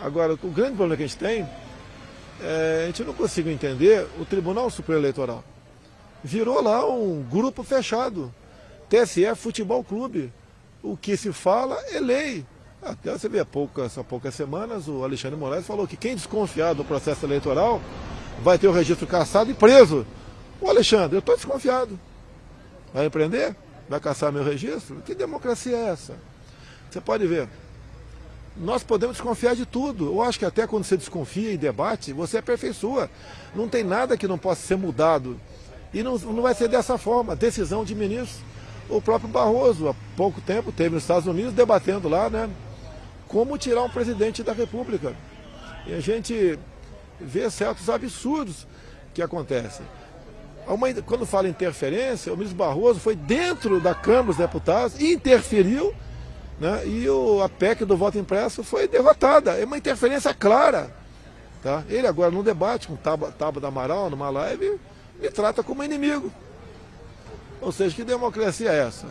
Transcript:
Agora, o grande problema que a gente tem, é, a gente não consegue entender o Tribunal Superior Eleitoral. Virou lá um grupo fechado. TSE Futebol Clube. O que se fala é lei. Até você vê há poucas, há poucas semanas o Alexandre Moraes falou que quem desconfiar do processo eleitoral vai ter o registro caçado e preso. O Alexandre, eu estou desconfiado. Vai empreender? Vai caçar meu registro? Que democracia é essa? Você pode ver. Nós podemos desconfiar de tudo. Eu acho que até quando você desconfia e debate, você aperfeiçoa. Não tem nada que não possa ser mudado. E não, não vai ser dessa forma. Decisão de ministros. O próprio Barroso, há pouco tempo, teve nos Estados Unidos debatendo lá, né? Como tirar um presidente da República. E a gente vê certos absurdos que acontecem. Uma, quando fala interferência, o ministro Barroso foi dentro da Câmara dos Deputados e interferiu né? E o, a PEC do voto impresso foi derrotada. É uma interferência clara. Tá? Ele agora no debate com Taba, Taba da Amaral, numa live, me trata como inimigo. Ou seja, que democracia é essa?